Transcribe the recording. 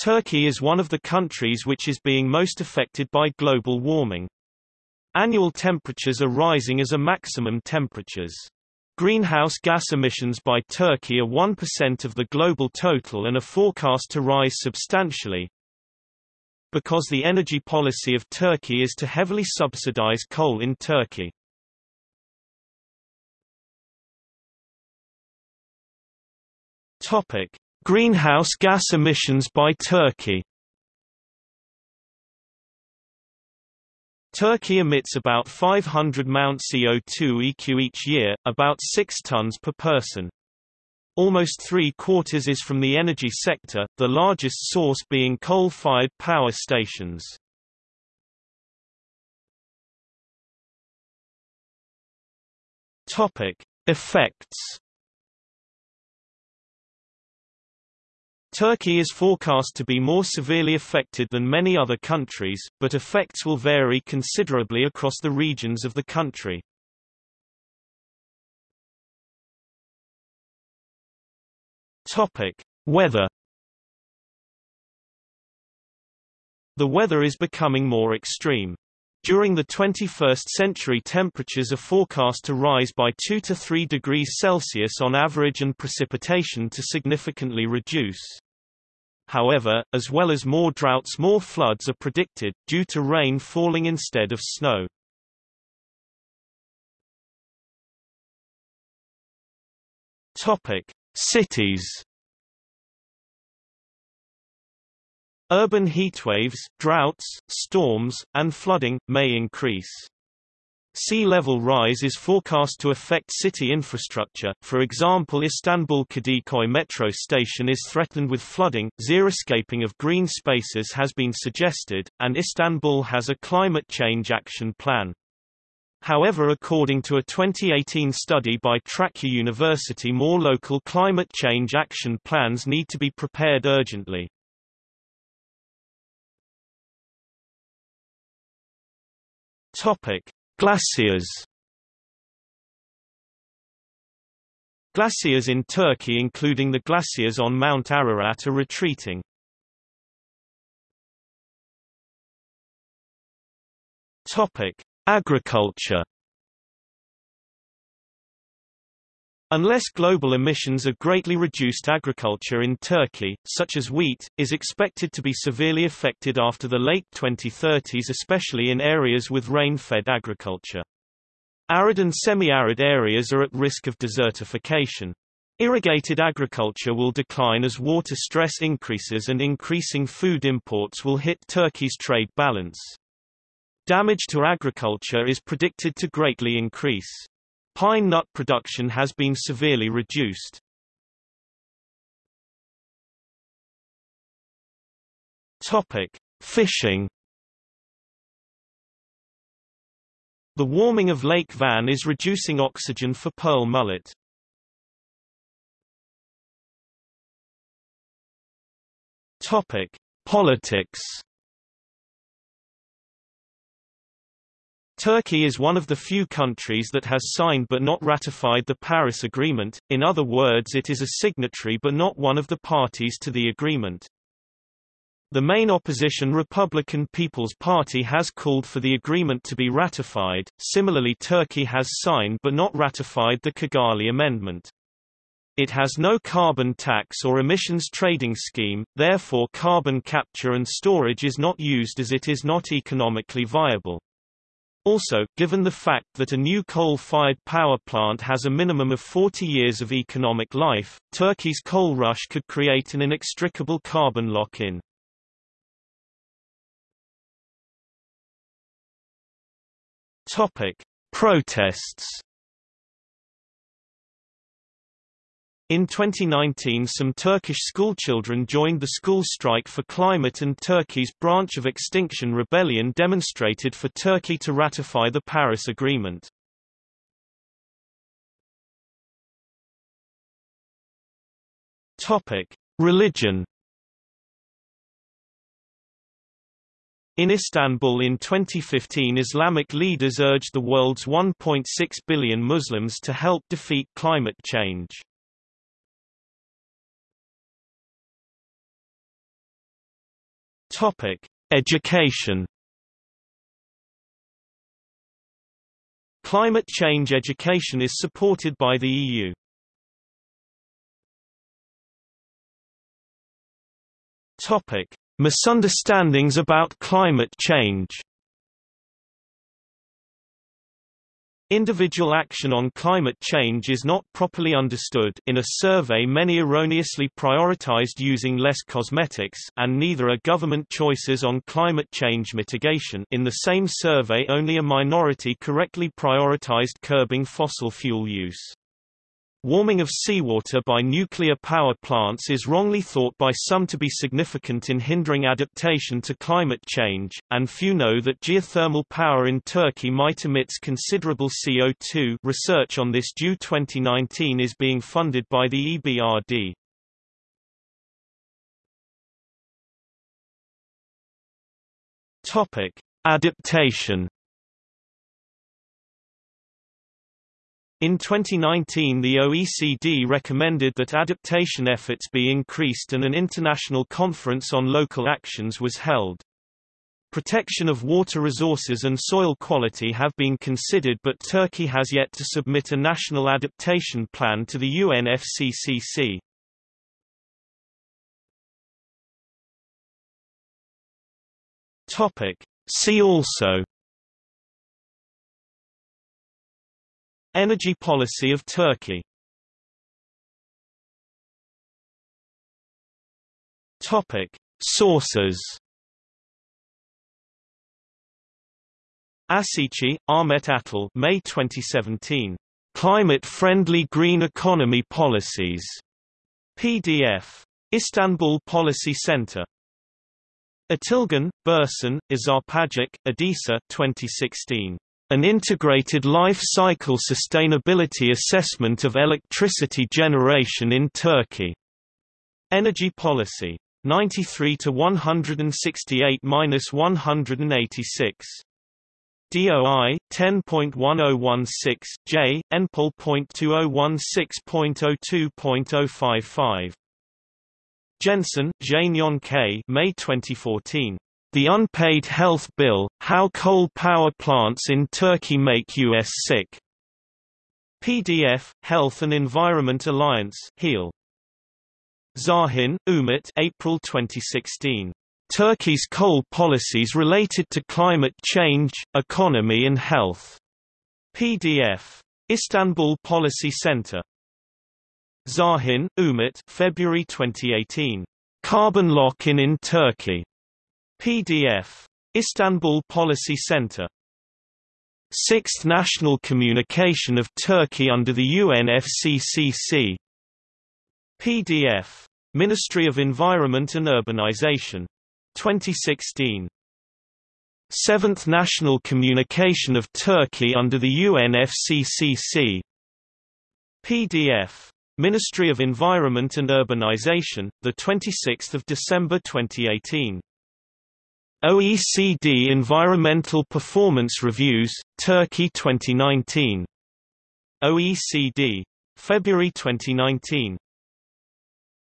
Turkey is one of the countries which is being most affected by global warming. Annual temperatures are rising as are maximum temperatures. Greenhouse gas emissions by Turkey are 1% of the global total and are forecast to rise substantially. Because the energy policy of Turkey is to heavily subsidize coal in Turkey. Topic: Greenhouse gas emissions by Turkey Turkey emits about 500 Mt CO2 EQ each year, about 6 tons per person. Almost three-quarters is from the energy sector, the largest source being coal-fired power stations. Topic: Effects Turkey is forecast to be more severely affected than many other countries, but effects will vary considerably across the regions of the country. Topic: Weather The weather is becoming more extreme. During the 21st century temperatures are forecast to rise by 2 to 3 degrees Celsius on average and precipitation to significantly reduce. However, as well as more droughts more floods are predicted, due to rain falling instead of snow. Topic. Cities Urban heatwaves, droughts, storms, and flooding, may increase. Sea level rise is forecast to affect city infrastructure, for example Istanbul Kadıköy metro station is threatened with flooding, xeriscaping of green spaces has been suggested, and Istanbul has a climate change action plan. However according to a 2018 study by Trakya University more local climate change action plans need to be prepared urgently. Topic: Glaciers Glaciers in Turkey including the glaciers on Mount Ararat are retreating. Agriculture Unless global emissions are greatly reduced agriculture in Turkey, such as wheat, is expected to be severely affected after the late 2030s especially in areas with rain-fed agriculture. Arid and semi-arid areas are at risk of desertification. Irrigated agriculture will decline as water stress increases and increasing food imports will hit Turkey's trade balance. Damage to agriculture is predicted to greatly increase. Pine nut production has been severely reduced. Topic: Fishing. The warming of Lake Van is reducing oxygen for pearl mullet. Topic: Politics. Turkey is one of the few countries that has signed but not ratified the Paris Agreement, in other words it is a signatory but not one of the parties to the agreement. The main opposition Republican People's Party has called for the agreement to be ratified, similarly Turkey has signed but not ratified the Kigali Amendment. It has no carbon tax or emissions trading scheme, therefore carbon capture and storage is not used as it is not economically viable. Also, given the fact that a new coal-fired power plant has a minimum of 40 years of economic life, Turkey's coal rush could create an inextricable carbon lock-in. Topic: Protests In 2019 some Turkish schoolchildren joined the school strike for climate and Turkey's branch of Extinction Rebellion demonstrated for Turkey to ratify the Paris Agreement. Religion In Istanbul in 2015 Islamic leaders urged the world's 1.6 billion Muslims to help defeat climate change. Topic: Education. Climate change education is supported by the EU. Topic: Misunderstandings about climate change. Individual action on climate change is not properly understood in a survey many erroneously prioritized using less cosmetics and neither are government choices on climate change mitigation in the same survey only a minority correctly prioritized curbing fossil fuel use. Warming of seawater by nuclear power plants is wrongly thought by some to be significant in hindering adaptation to climate change, and few know that geothermal power in Turkey might emit considerable CO2 research on this due 2019 is being funded by the EBRD. Adaptation In 2019 the OECD recommended that adaptation efforts be increased and an international conference on local actions was held. Protection of water resources and soil quality have been considered but Turkey has yet to submit a national adaptation plan to the UNFCCC. See also Energy policy of Turkey Topic Sources Asici, Ahmet Atal May 2017. Climate-friendly green economy policies. PDF. Istanbul Policy Center. Atilgan, Birsen, Azapagic, Adisa 2016. An integrated life cycle sustainability assessment of electricity generation in Turkey. Energy policy. 93 to 168-186. DOI 10.1016 J NPOL.2016.02.055 Jensen, Jae K. May 2014 the Unpaid Health Bill, How Coal Power Plants in Turkey Make U.S. Sick. PDF, Health and Environment Alliance HEAL. Şahin, Umut April 2016. Turkey's coal policies related to climate change, economy and health. PDF. Istanbul Policy Center. Şahin, Umut February 2018. Carbon lock-in in Turkey. PDF. Istanbul Policy Center. Sixth National Communication of Turkey under the UNFCCC. PDF. Ministry of Environment and Urbanization. 2016. Seventh National Communication of Turkey under the UNFCCC. PDF. Ministry of Environment and Urbanization, 26 December 2018. OECD Environmental Performance Reviews, Turkey 2019. OECD. February 2019.